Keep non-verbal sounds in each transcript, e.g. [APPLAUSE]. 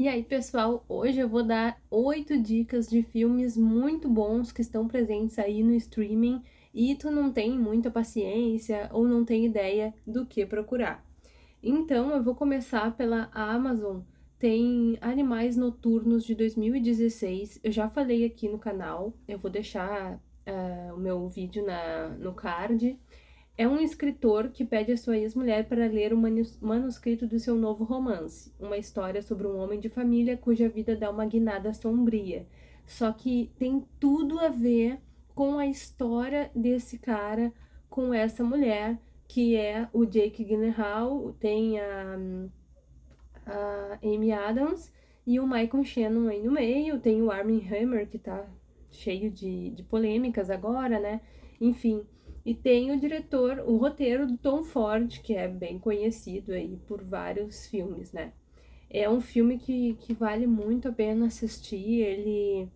E aí, pessoal, hoje eu vou dar oito dicas de filmes muito bons que estão presentes aí no streaming e tu não tem muita paciência ou não tem ideia do que procurar. Então, eu vou começar pela Amazon. Tem Animais Noturnos de 2016. Eu já falei aqui no canal. Eu vou deixar uh, o meu vídeo na, no card. É um escritor que pede a sua ex-mulher para ler o manuscrito do seu novo romance, uma história sobre um homem de família cuja vida dá uma guinada sombria. Só que tem tudo a ver com a história desse cara com essa mulher, que é o Jake Gyllenhaal, tem a, a Amy Adams e o Michael Shannon aí no meio, tem o Armie Hammer, que tá cheio de, de polêmicas agora, né? Enfim, e tem o diretor, o roteiro do Tom Ford, que é bem conhecido aí por vários filmes, né? É um filme que, que vale muito a pena assistir, ele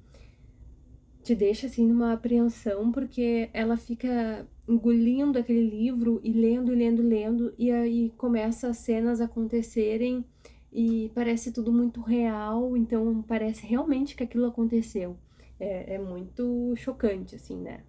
te deixa assim numa apreensão, porque ela fica engolindo aquele livro e lendo, lendo, lendo, e aí começa as cenas acontecerem e parece tudo muito real, então parece realmente que aquilo aconteceu. É, é muito chocante, assim, né?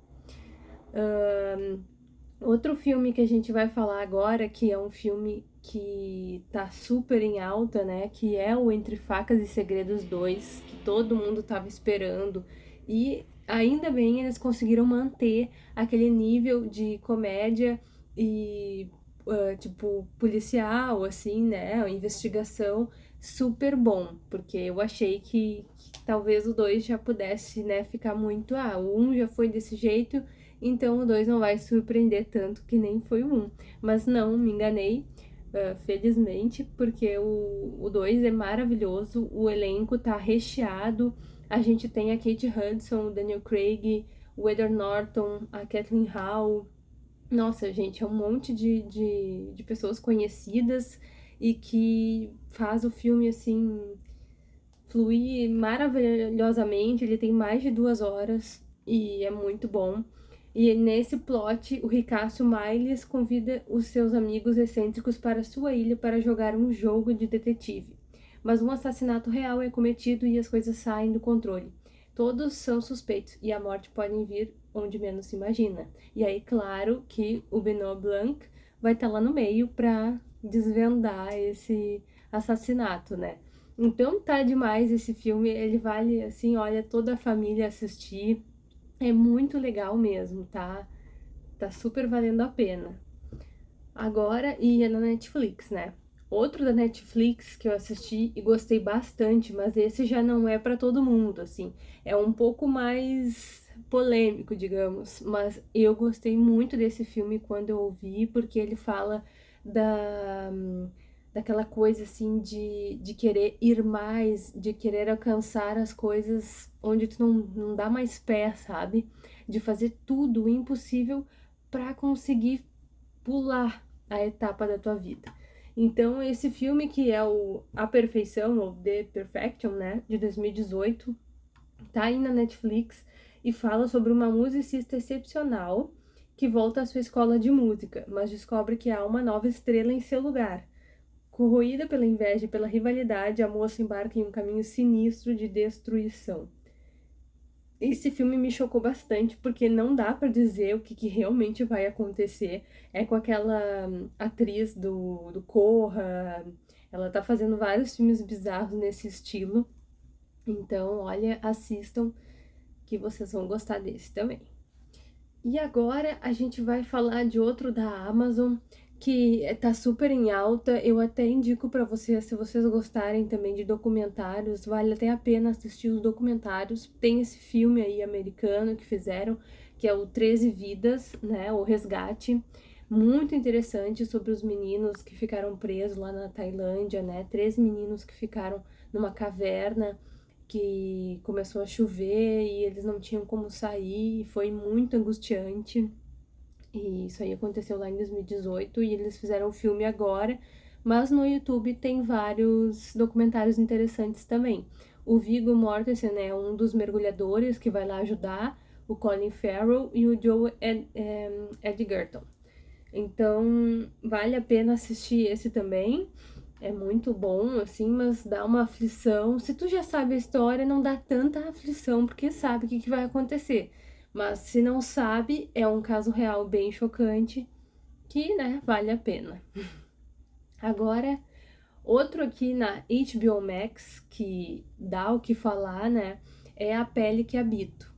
Outro filme que a gente vai falar agora, que é um filme que tá super em alta, né? Que é o Entre Facas e Segredos 2, que todo mundo tava esperando. E ainda bem eles conseguiram manter aquele nível de comédia e, uh, tipo, policial, assim, né? Investigação super bom, porque eu achei que, que talvez o 2 já pudesse, né, ficar muito, ah, o 1 um já foi desse jeito então o 2 não vai surpreender tanto que nem foi o 1. Um. Mas não, me enganei, uh, felizmente, porque o 2 é maravilhoso, o elenco tá recheado, a gente tem a Kate Hudson, o Daniel Craig, o Edward Norton, a Kathleen Howe, nossa, gente, é um monte de, de, de pessoas conhecidas e que faz o filme, assim, fluir maravilhosamente, ele tem mais de duas horas e é muito bom. E nesse plot, o Ricasso Miles convida os seus amigos excêntricos para sua ilha para jogar um jogo de detetive. Mas um assassinato real é cometido e as coisas saem do controle. Todos são suspeitos e a morte pode vir onde menos se imagina. E aí, claro que o Benoit Blanc vai estar tá lá no meio para desvendar esse assassinato, né? Então tá demais esse filme, ele vale assim, olha, toda a família assistir é muito legal mesmo, tá? Tá super valendo a pena. Agora, e é na Netflix, né? Outro da Netflix que eu assisti e gostei bastante, mas esse já não é para todo mundo, assim. É um pouco mais polêmico, digamos, mas eu gostei muito desse filme quando eu ouvi, porque ele fala da daquela coisa assim de, de querer ir mais, de querer alcançar as coisas onde tu não, não dá mais pé, sabe? De fazer tudo o impossível para conseguir pular a etapa da tua vida. Então, esse filme que é o A Perfeição, ou The Perfection, né, de 2018, tá aí na Netflix e fala sobre uma musicista excepcional que volta à sua escola de música, mas descobre que há uma nova estrela em seu lugar. Corroída pela inveja e pela rivalidade, a moça embarca em um caminho sinistro de destruição. Esse filme me chocou bastante porque não dá para dizer o que, que, realmente vai acontecer. É com aquela hum, atriz do, do Corra, ela tá fazendo vários filmes bizarros nesse estilo. Então, olha, assistam que vocês vão gostar desse também. E agora a gente vai falar de outro da Amazon que tá super em alta. Eu até indico para vocês, se vocês gostarem também de documentários, vale até a pena assistir os documentários. Tem esse filme aí americano que fizeram, que é o 13 Vidas, né, o Resgate, muito interessante sobre os meninos que ficaram presos lá na Tailândia, né, três meninos que ficaram numa caverna que começou a chover e eles não tinham como sair, foi muito angustiante. E isso aí aconteceu lá em 2018 e eles fizeram o filme agora, mas no YouTube tem vários documentários interessantes também. O Viggo Mortensen é um dos mergulhadores que vai lá ajudar, o Colin Farrell e o Joe Ed, Edgerton. Então, vale a pena assistir esse também. é muito bom, assim, mas dá uma aflição. Se tu já sabe a história, não dá tanta aflição, porque sabe o que, que vai acontecer. Mas se não sabe, é um caso real bem chocante, que, né, vale a pena. [LAUGHS] Agora, outro aqui na HBO Max, que dá o que falar, né, é A Pele que Habito.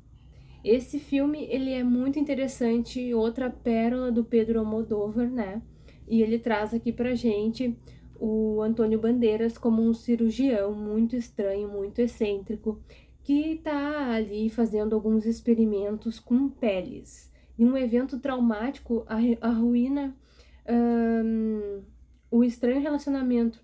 Esse filme, ele é muito interessante, outra pérola do Pedro Almodóvar, né, e ele traz aqui pra gente o Antônio Bandeiras como um cirurgião muito estranho, muito excêntrico, que está ali fazendo alguns experimentos com peles. E um evento traumático arruína um, o estranho relacionamento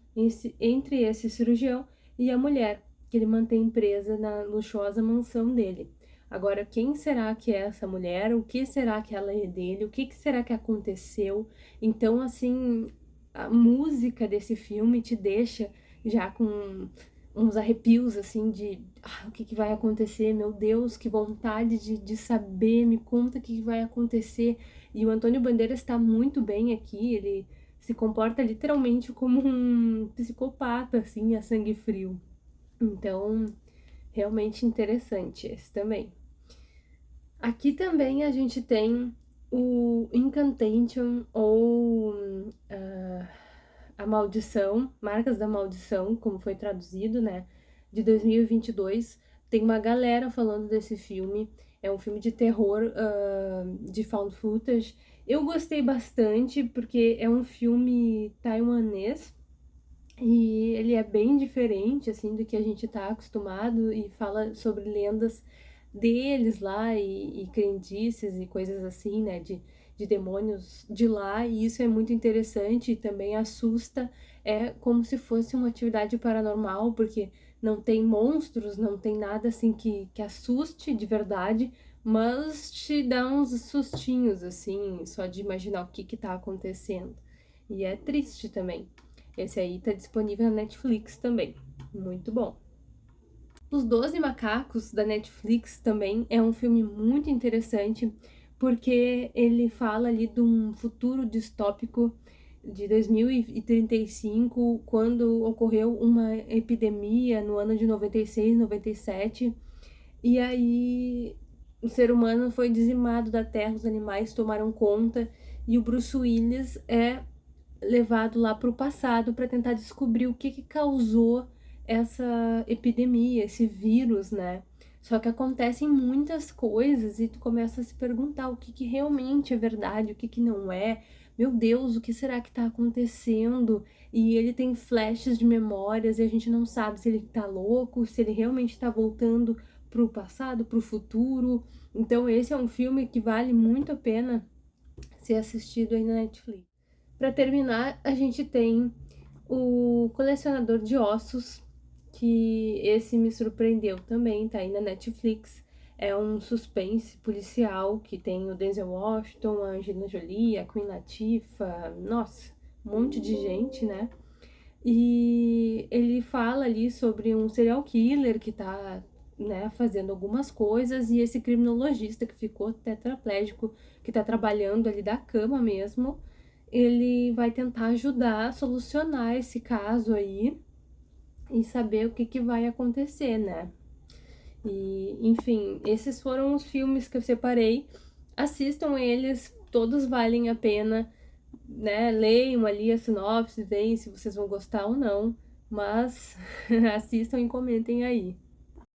entre esse cirurgião e a mulher, que ele mantém presa na luxuosa mansão dele. Agora, quem será que é essa mulher? O que será que ela é dele? O que será que aconteceu? Então, assim, a música desse filme te deixa já com uns arrepios, assim, de ah, o que, que, vai acontecer, meu Deus, que vontade de, de saber, me conta o que, que vai acontecer. E o Antônio Bandeiras está muito bem aqui, ele se comporta literalmente como um psicopata, assim, a sangue frio. Então, realmente interessante esse também. Aqui também a gente tem o Incantation ou uh, A Maldição, Marcas da Maldição, como foi traduzido, né, de 2022. Tem uma galera falando desse filme, é um filme de terror uh, de found footage. Eu gostei bastante porque é um filme taiwanês e ele é bem diferente, assim, do que a gente tá acostumado e fala sobre lendas deles lá e, e crendices e coisas assim, né, de, de demônios de lá, e isso é muito interessante e também assusta, é como se fosse uma atividade paranormal, porque não tem monstros, não tem nada assim que, que assuste de verdade, mas te dá uns sustinhos, assim, só de imaginar o que que tá acontecendo. E é triste também. Esse aí tá disponível na Netflix também. Muito bom. Os Doze Macacos, da Netflix, também é um filme muito interessante, porque ele fala ali de um futuro distópico de 2035, quando ocorreu uma epidemia no ano de 96, 97, e aí o ser humano foi dizimado da Terra, os animais tomaram conta, e o Bruce Willis é levado lá para o passado para tentar descobrir o que, que causou essa epidemia, esse vírus, né? Só que acontecem muitas coisas e tu começa a se perguntar o que, que realmente é verdade, o que, que não é. Meu Deus, o que será que tá acontecendo? E ele tem flashes de memórias e a gente não sabe se ele tá louco, se ele realmente tá voltando pro passado, pro futuro. Então esse é um filme que vale muito a pena ser assistido aí na Netflix. Para terminar, a gente tem o Colecionador de Ossos, que esse me surpreendeu também, tá aí na Netflix. É um suspense policial que tem o Denzel Washington, a Angelina Jolie, a Queen Latifah, nossa, um monte de gente, né? E ele fala ali sobre um serial killer que tá né, fazendo algumas coisas e esse criminologista que ficou tetraplégico, que tá trabalhando ali da cama mesmo, ele vai tentar ajudar a solucionar esse caso aí e saber o que, que vai acontecer, né? E, enfim, esses foram os filmes que eu separei. Assistam eles, todos valem a pena, né? Leiam ali a sinopse, veem se vocês vão gostar ou não. Mas [LAUGHS] assistam e comentem aí.